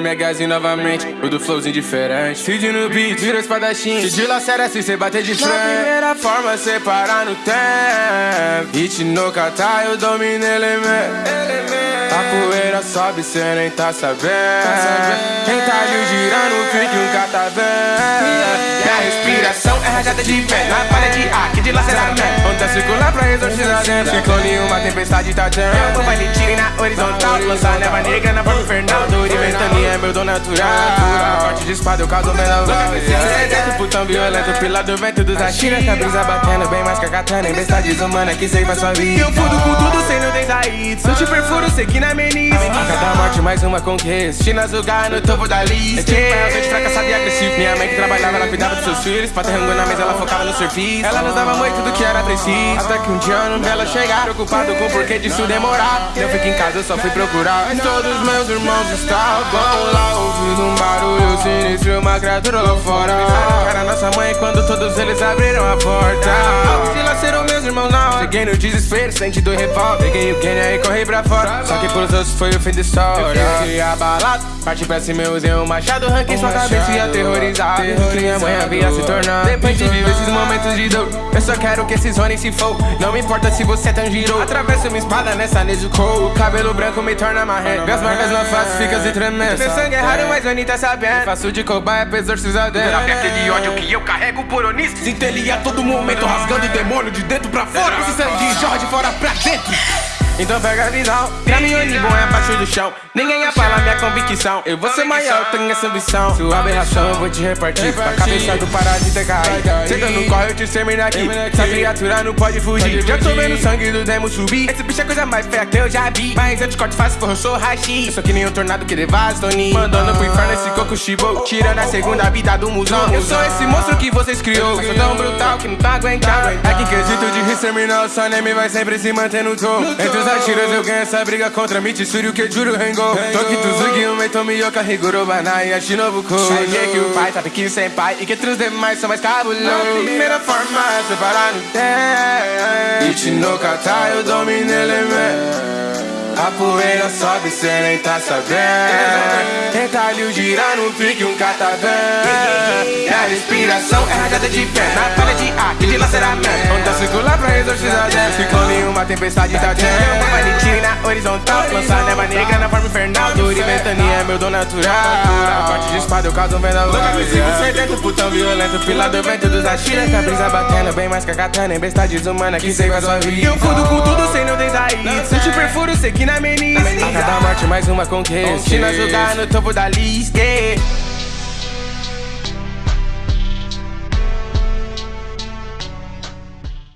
MHzinho novamente, o do flowzinho diferente. Cid no beat, vira espadachim. Se dilacera se cê bater de frente. Na primeira forma, cê parar no tempo. Hit no catar, eu domino elemento. A poeira sobe, cê nem tá sabendo. Quem tá ali girando, fique um catavento. Minha respiração é rajada de pé. Na parede A, que dilaceramento. Onda circular pra exorcizar dentro. Ciclone, uma tempestade tá tendo. Eu vou ele tire na horizontal. Lançar neva negra na forma infernal. É dom natural. Corte de espada, eu causo menor. Sedento, putão violento, pila do vento dos Ashira. Que a brisa batendo bem mais que a katana. Besta desumana que sei sua vida. Eu fudo com tudo sem não desaído. Sou te perfuro, sei que na meniz. A cada morte, mais uma conquista. China Zugar no topo da lista. É tipo pai ausente, fracassado e agressivo. Minha mãe que trabalhava, ela cuidava dos seus filhos. Pra ter rango na mesa, ela focava no serviço. Ela nos dava muito do que era preciso. Até que um dia ano dela chegar. Preocupado com o porquê disso demorar. Eu fiquei em casa, eu só fui procurar. Mas todos meus irmãos estavam lá. Ouvindo um barulho sinistro, uma criatura lá fora. Era nossa mãe quando todos eles abriram a porta. Dilacerou meus irmãos não. Cheguei no desespero, senti do revólver. Peguei o Kenya e corri pra fora. Só que pros outros foi o fim da história. Eu fiquei abalado, parti pra cima, eu usei um machado. Ranquei sua cabeça e aterrorizado. Que minha mãe havia se tornado. Depois de viver esses momentos de dor, eu só quero que esses zonem se for. Não me importa se você é tão girou. Atravesso minha espada nessa Nezuko. O cabelo branco me torna marrento. Minhas marcas na face ficam se tremendo. Meu sangue é raro, mas Oni tá sabendo. Faço de cobaia pra exorcizar dentro. Aquele ódio que eu carrego por onisco? Sinto ele a todo momento rasgando o demônio de dentro pra fora. Sangue jorra de fora pra dentro. Então pega a visão, caminhone bom é abaixo do chão. Ninguém abala minha convicção. Eu vou ser maior, tenho essa ambição. Sua aberração eu vou te repartir. Pra cabeça do parar de ter caído Senta no corre, eu te extermino aqui. Essa criatura não pode fugir. Já tô vendo o sangue do demo subir. Esse bicho é coisa mais feia que eu já vi. Mas eu te corto fácil, porra, eu sou rachi Eu sou que nem um tornado que devasta o ninho Mandando pro inferno esse coco chibo Tirando a segunda vida do musão. Eu sou esse monstro que vocês criou. Sou tão brutal que não tá aguentando. Aqui quesito de exterminar o seu vai sempre se manter no topo Os atiras eu ganho essa briga contra Mitsuru que juro Rengo Toki o Meito Miyoka, Higuro Banai, a Shinobuko Cheguei que o pai tá pequeno sem pai E que outros demais são mais cabulosos primeira forma, separar no tempo Ichi no kata, eu domino elemento a poeira sobe, cê nem tá sabendo ali girar no pique, um catavento A respiração é rajada de pé. Na palha de ar, que dilaceramento Onda circular pra exorcizar dentro Ciclone, uma tempestade tá de tiro na horizontal. Lançar neva negra na forma infernal. Dor e ventania é meu dom natural. Corte de espada, eu causo um vendaval Louca, me sigo sedento, putão violento Pila do vento dos Ashira Com a brisa batendo bem mais que a katana Em besta desumana que seiva sua vida. Eu fudo com tudo sem não desair Se te perfuro, sei que na meniz A cada morte mais uma conquista China jogar no topo da lista